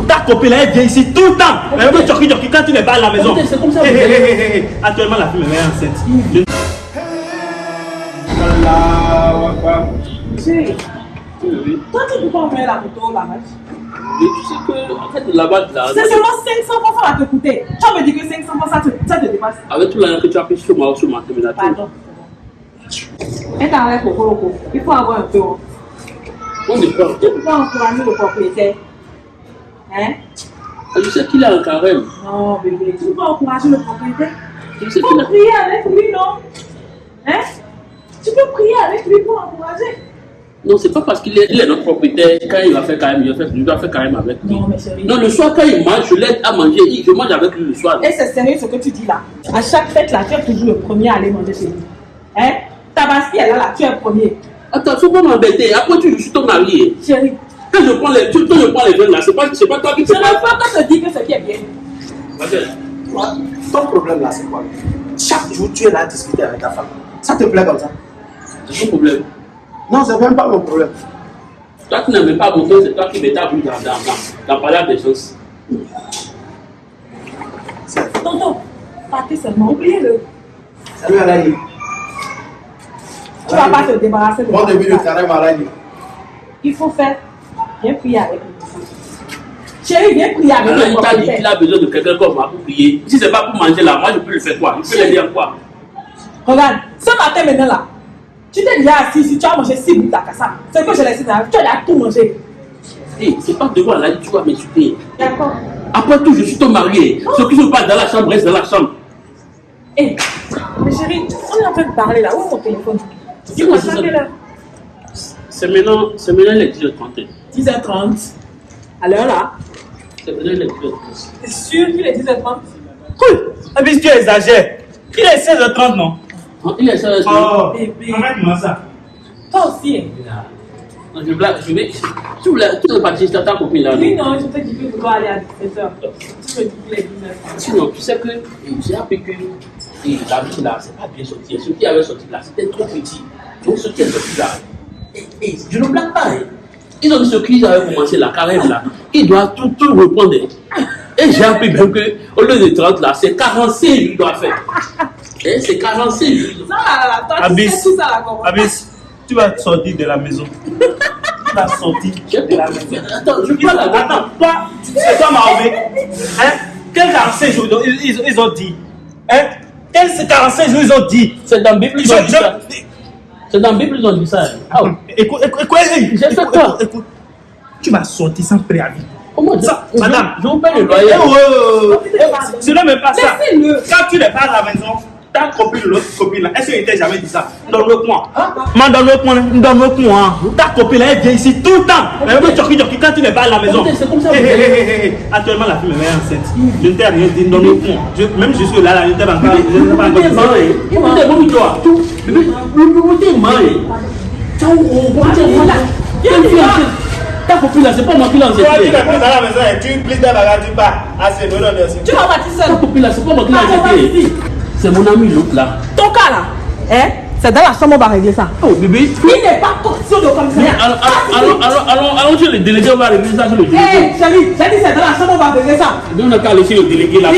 Ta copine, elle vient ici tout le temps. Elle veut choquer, choquer quand tu n'es pas à la maison. C'est comme ça. Actuellement, la fille me met enceinte. Chérie, toi tu peux pas envoyer la photo là-bas. Tu sais que, en fait, là-bas, là, C'est seulement 500 francs ça va te coûter. Tu me dire que 500 francs ça te, ça te dépasse. avec tout l'argent que tu as pris sur moi, sur ma terminature. Pardon. Avec Coco Loco. Il faut avoir un peu. On. Tu peux pas encourager le propriétaire. Hein? Je sais qu'il a un carême. Non, bébé, tu peux pas encourager le propriétaire. Je sais Tu peux prier avec lui, non? Hein? Tu peux prier avec lui pour encourager. Non, c'est pas parce qu'il est, notre propriétaire, quand il va faire carême, il va faire, il va faire carême avec lui. Non, mais chérie. Non, le soir, quand il mange, je l'aide à manger. Je mange avec lui le soir. Et c'est sérieux ce que tu dis là. À chaque fête là, tu es toujours le premier à aller manger chez lui. Hein? Tabaski, elle est là, tu es le premier. Attends, faut pas m'embêter. Après, tu, je suis ton mari. Chérie, Quand je prends les, tu- quand je prends les veines là, c'est pas, c'est pas toi qui je te ne veux pas que je dise que ce qui est bien. Ton problème là, c'est quoi? Chaque jour, tu es là à discuter avec ta femme. Ça te plaît comme ça? C'est ton problème. Non, c'est même pas mon problème. Toi, tu n'aimes pas beaucoup, c'est toi qui m'établis dans, dans, dans, dans des choses. Tonton, partez seulement, oubliez-le. Salut Alani. Tu vas pas te débarrasser de Bon moi début de comme ça. carême Alani. Il faut faire. Viens prier avec lui. Chérie, viens prier avec Alors, le il t'a dit qu'il propriétaire. a besoin de quelqu'un comme moi pour prier. Si c'est pas pour manger là, moi je peux le faire quoi? Je peux l'aider en quoi? Regarde, ce matin maintenant là, tu t'es déjà assis ici, tu as mangé 6 bouts d'akassa. C'est que je laissé là, tu as tout mangé. Hé, c'est pas devant là, tu vas m'insulter. D'accord. Après tout, je suis ton mari. Ce qui se passe dans la chambre reste dans la chambre. Hé, mais chérie, on est en train de parler là. Où est mon téléphone? Dis-moi, C'est quelle heure? C'est maintenant, c'est maintenant les 10h30. 10h30. À l'heure là. C'est maintenant les 10h30. T'es sûr qu'il est 10h30 Cool. Ah, mais tu exagères. Il est 16h30, non? Ah, Il est ça, Oh, Bébé. arrête-moi ça? Toi aussi. hein. Non, je blague, je vais. Tu voulais, tu veux partir sur ta copine là. Oui, non je te dis que tu dois aller à 17h. Tu me dis qu'il est 19h. Sinon, tu sais que j'ai appris que et la vie là, c'est pas bien sorti. Ce qui avait sorti là, c'était trop petit. Donc ce qui est sorti là, et, je ne blague pas. hein. Ils ont dit ce qu'ils avaient commencé la carême là. Ils doivent tout, tout reprendre. hein. Et j'ai appris même que au lieu de 30 là, c'est 45 lui doit faire. Et c'est 45 lui. Ça là, là, là, toi, tu Abyss. sais tout ça là, comment Abyss, tu vas sortir de la maison. Tu vas sortir de la maison. Attends, je parle Attends, toi, c'est toi Mahomet. Hein? Quel 45 jours ils, ils- ils ont dit Hein? Quel 45 jours ils ont dit C'est dans la Bible, ils Je- ont dit ça. je- C'est dans la Bible, ils ont dit ça. Ah. Écoute, écoute, écoute, écoute. Tu vas sortir sans préavis. Comment Ça, madame. je vous paye le loyer. Eh, oh, oh, oh. Laissez-le. Ce n'est même pas ça. Quand tu n'es pas à la maison, ta copine, l'autre copine là, est-ce qu'elle t'a jamais dit ça? Donne-le moi. Moi, donne-le moi, donne-le moi. Ta copine là, elle vient ici tout le temps. Elle veut choquer, choquer quand tu n'es pas à la maison. C'est comme ça. Actuellement, la fille me met enceinte. Je ne t'ai rien dit, donne-le moi. Je- Même jusque là, là, je ne t'ai pas encore dit. Écoutez, bon, toi. Pas moi qui l'ai tu la c'est Ta pas moi qui mon ami l'autre là. Ton cas là, hein, c'est dans la chambre, on va régler ça. Oh bébé. Il n'est pas question de commissariat. Allons, allons, allons, allons chez le délégué, on va régler ça le Hé, délégué. chérie, j'ai dit c'est dans la chambre, on va régler ça. Nous, on a qu'à chez le délégué là.